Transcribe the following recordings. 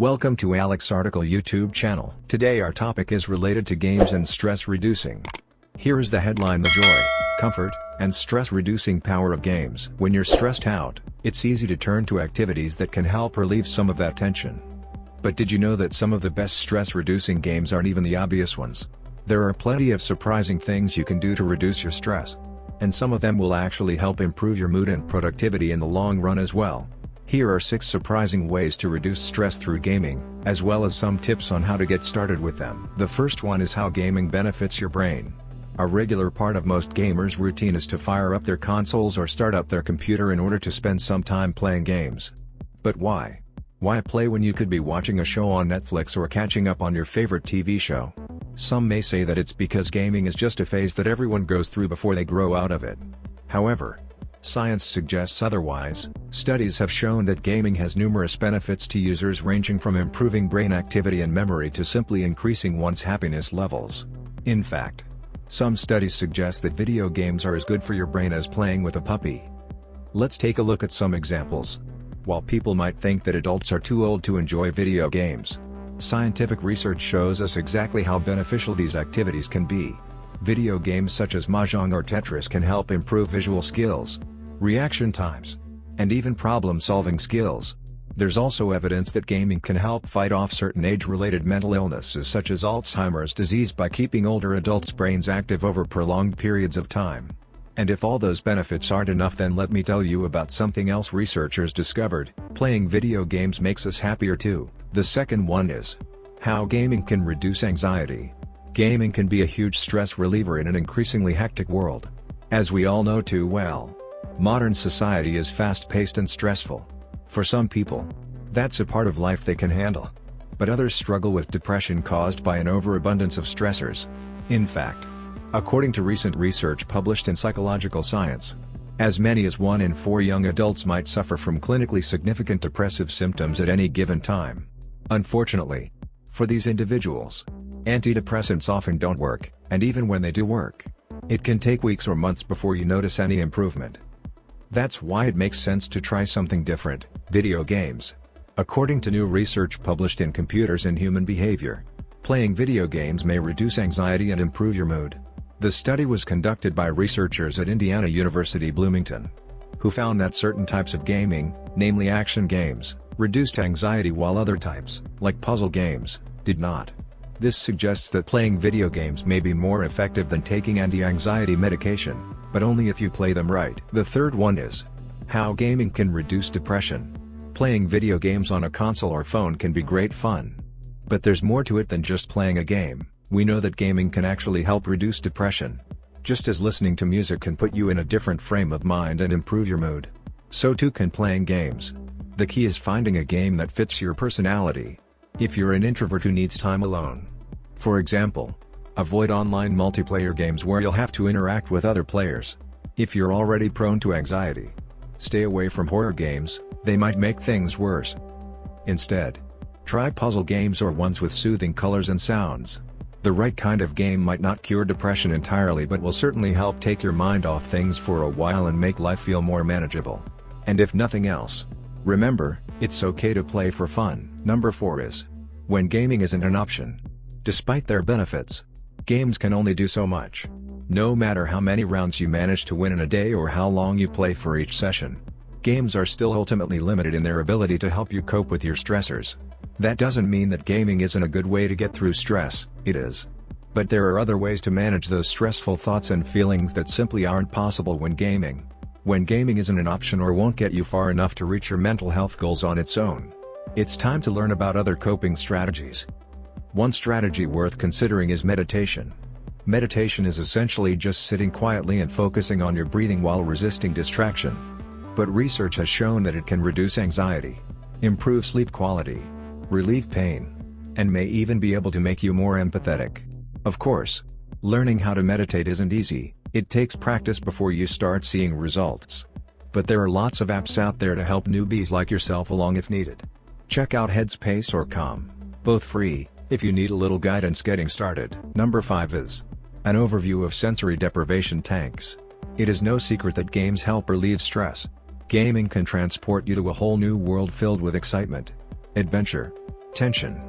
Welcome to Alex Article YouTube channel. Today our topic is related to games and stress reducing. Here is the headline The joy, comfort, and stress reducing power of games. When you're stressed out, it's easy to turn to activities that can help relieve some of that tension. But did you know that some of the best stress reducing games aren't even the obvious ones? There are plenty of surprising things you can do to reduce your stress. And some of them will actually help improve your mood and productivity in the long run as well. Here are 6 surprising ways to reduce stress through gaming, as well as some tips on how to get started with them. The first one is how gaming benefits your brain. A regular part of most gamers' routine is to fire up their consoles or start up their computer in order to spend some time playing games. But why? Why play when you could be watching a show on Netflix or catching up on your favorite TV show? Some may say that it's because gaming is just a phase that everyone goes through before they grow out of it. However, Science suggests otherwise, studies have shown that gaming has numerous benefits to users ranging from improving brain activity and memory to simply increasing one's happiness levels. In fact, some studies suggest that video games are as good for your brain as playing with a puppy. Let's take a look at some examples. While people might think that adults are too old to enjoy video games, scientific research shows us exactly how beneficial these activities can be. Video games such as Mahjong or Tetris can help improve visual skills, reaction times, and even problem-solving skills. There's also evidence that gaming can help fight off certain age-related mental illnesses such as Alzheimer's disease by keeping older adults' brains active over prolonged periods of time. And if all those benefits aren't enough then let me tell you about something else researchers discovered, playing video games makes us happier too. The second one is, how gaming can reduce anxiety. Gaming can be a huge stress reliever in an increasingly hectic world. As we all know too well, modern society is fast-paced and stressful. For some people, that's a part of life they can handle. But others struggle with depression caused by an overabundance of stressors. In fact, according to recent research published in Psychological Science, as many as one in four young adults might suffer from clinically significant depressive symptoms at any given time. Unfortunately, for these individuals, Antidepressants often don't work, and even when they do work, it can take weeks or months before you notice any improvement. That's why it makes sense to try something different, video games. According to new research published in Computers and Human Behavior, playing video games may reduce anxiety and improve your mood. The study was conducted by researchers at Indiana University Bloomington, who found that certain types of gaming, namely action games, reduced anxiety while other types, like puzzle games, did not. This suggests that playing video games may be more effective than taking anti-anxiety medication, but only if you play them right. The third one is how gaming can reduce depression. Playing video games on a console or phone can be great fun. But there's more to it than just playing a game. We know that gaming can actually help reduce depression. Just as listening to music can put you in a different frame of mind and improve your mood. So too can playing games. The key is finding a game that fits your personality, if you're an introvert who needs time alone. For example, avoid online multiplayer games where you'll have to interact with other players. If you're already prone to anxiety, stay away from horror games, they might make things worse. Instead, try puzzle games or ones with soothing colors and sounds. The right kind of game might not cure depression entirely but will certainly help take your mind off things for a while and make life feel more manageable. And if nothing else, remember, it's okay to play for fun. Number 4 is when gaming isn't an option. Despite their benefits, games can only do so much. No matter how many rounds you manage to win in a day or how long you play for each session, games are still ultimately limited in their ability to help you cope with your stressors. That doesn't mean that gaming isn't a good way to get through stress, it is. But there are other ways to manage those stressful thoughts and feelings that simply aren't possible when gaming. When gaming isn't an option or won't get you far enough to reach your mental health goals on its own. It's time to learn about other coping strategies. One strategy worth considering is meditation. Meditation is essentially just sitting quietly and focusing on your breathing while resisting distraction. But research has shown that it can reduce anxiety, improve sleep quality, relieve pain, and may even be able to make you more empathetic. Of course, learning how to meditate isn't easy, it takes practice before you start seeing results. But there are lots of apps out there to help newbies like yourself along if needed. Check out Headspace or Calm, both free, if you need a little guidance getting started. Number 5 is an overview of sensory deprivation tanks. It is no secret that games help relieve stress. Gaming can transport you to a whole new world filled with excitement, adventure, tension,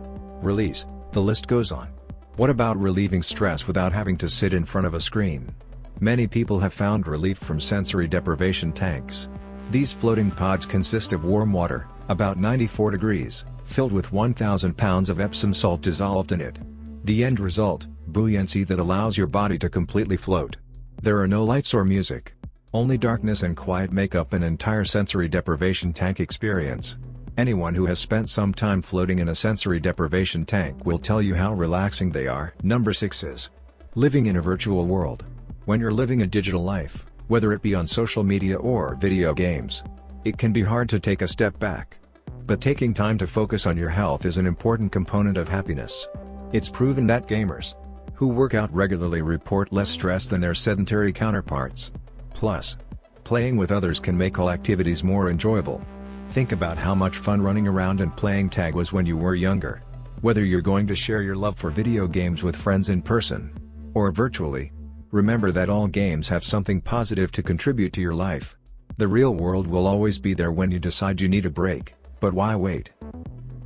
release, the list goes on. What about relieving stress without having to sit in front of a screen? Many people have found relief from sensory deprivation tanks. These floating pods consist of warm water, about 94 degrees, filled with 1,000 pounds of Epsom salt dissolved in it. The end result, buoyancy that allows your body to completely float. There are no lights or music. Only darkness and quiet make up an entire sensory deprivation tank experience. Anyone who has spent some time floating in a sensory deprivation tank will tell you how relaxing they are. Number 6 is Living in a virtual world. When you're living a digital life, whether it be on social media or video games, it can be hard to take a step back. But taking time to focus on your health is an important component of happiness. It's proven that gamers who work out regularly report less stress than their sedentary counterparts. Plus, playing with others can make all activities more enjoyable. Think about how much fun running around and playing tag was when you were younger. Whether you're going to share your love for video games with friends in person or virtually, remember that all games have something positive to contribute to your life. The real world will always be there when you decide you need a break, but why wait?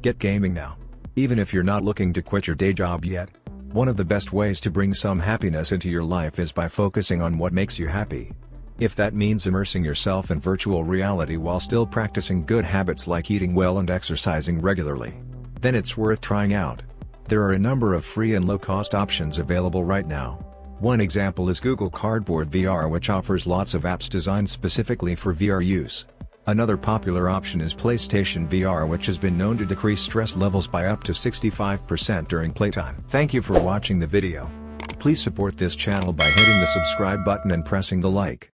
Get gaming now. Even if you're not looking to quit your day job yet. One of the best ways to bring some happiness into your life is by focusing on what makes you happy. If that means immersing yourself in virtual reality while still practicing good habits like eating well and exercising regularly, then it's worth trying out. There are a number of free and low-cost options available right now. One example is Google Cardboard VR which offers lots of apps designed specifically for VR use. Another popular option is PlayStation VR which has been known to decrease stress levels by up to 65% during playtime. Thank you for watching the video. Please support this channel by hitting the subscribe button and pressing the like.